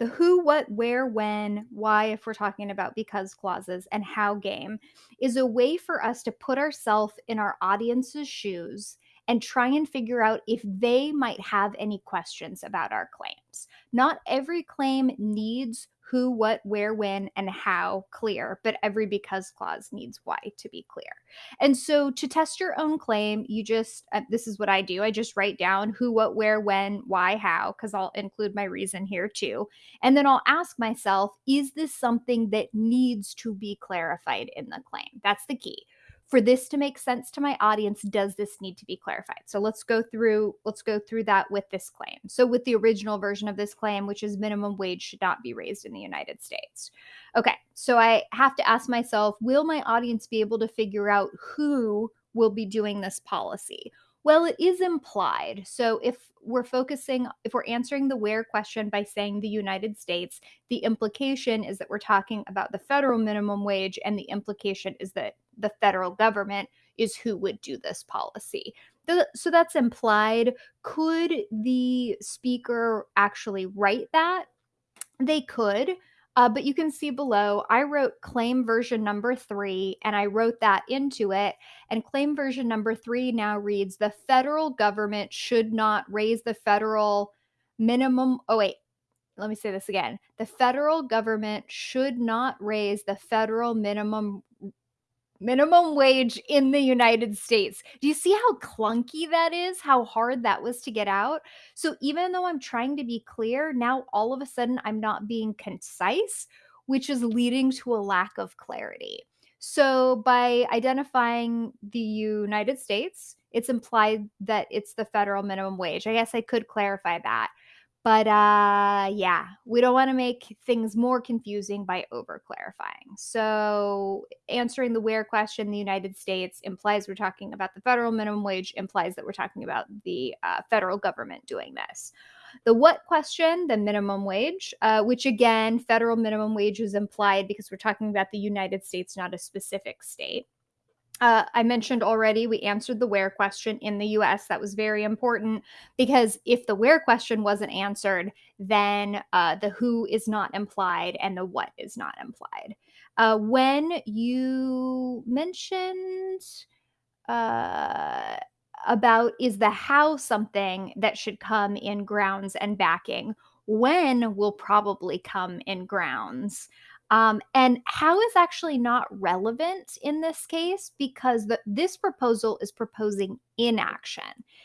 The who, what, where, when, why, if we're talking about because clauses, and how game is a way for us to put ourselves in our audience's shoes and try and figure out if they might have any questions about our claims. Not every claim needs who, what, where, when, and how clear, but every because clause needs why to be clear. And so to test your own claim, you just, uh, this is what I do. I just write down who, what, where, when, why, how, because I'll include my reason here too. And then I'll ask myself, is this something that needs to be clarified in the claim? That's the key for this to make sense to my audience does this need to be clarified? So let's go through let's go through that with this claim. So with the original version of this claim which is minimum wage should not be raised in the united states. Okay so i have to ask myself will my audience be able to figure out who will be doing this policy well, it is implied. So if we're focusing, if we're answering the where question by saying the United States, the implication is that we're talking about the federal minimum wage, and the implication is that the federal government is who would do this policy. so that's implied. Could the speaker actually write that? They could. Uh, but you can see below, I wrote claim version number three and I wrote that into it. And claim version number three now reads the federal government should not raise the federal minimum. Oh, wait, let me say this again. The federal government should not raise the federal minimum minimum wage in the United States. Do you see how clunky that is? How hard that was to get out? So even though I'm trying to be clear, now all of a sudden I'm not being concise, which is leading to a lack of clarity. So by identifying the United States, it's implied that it's the federal minimum wage. I guess I could clarify that. But uh, yeah, we don't want to make things more confusing by over clarifying. So, answering the where question, the United States implies we're talking about the federal minimum wage, implies that we're talking about the uh, federal government doing this. The what question, the minimum wage, uh, which again, federal minimum wage is implied because we're talking about the United States, not a specific state. Uh, I mentioned already we answered the where question in the US. That was very important because if the where question wasn't answered, then uh, the who is not implied and the what is not implied. Uh, when you mentioned uh, about is the how something that should come in grounds and backing, when will probably come in grounds. Um, and how is actually not relevant in this case because the, this proposal is proposing inaction,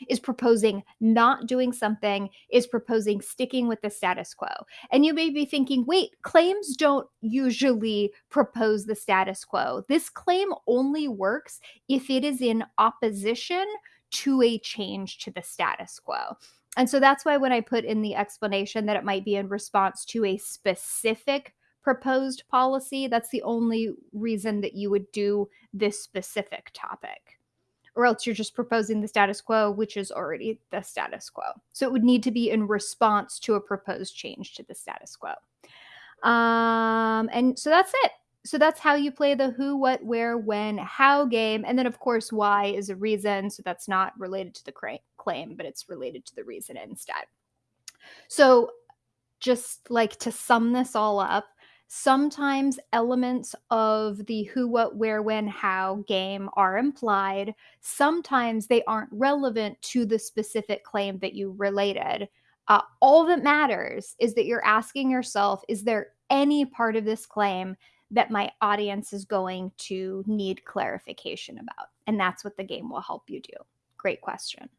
is proposing not doing something, is proposing sticking with the status quo. And you may be thinking, wait, claims don't usually propose the status quo. This claim only works if it is in opposition to a change to the status quo. And so that's why when I put in the explanation that it might be in response to a specific proposed policy. That's the only reason that you would do this specific topic. Or else you're just proposing the status quo, which is already the status quo. So it would need to be in response to a proposed change to the status quo. Um, and so that's it. So that's how you play the who, what, where, when, how game. And then, of course, why is a reason. So that's not related to the claim, but it's related to the reason instead. So, just like to sum this all up, Sometimes elements of the who, what, where, when, how game are implied. Sometimes they aren't relevant to the specific claim that you related. Uh, all that matters is that you're asking yourself is there any part of this claim that my audience is going to need clarification about? And that's what the game will help you do. Great question.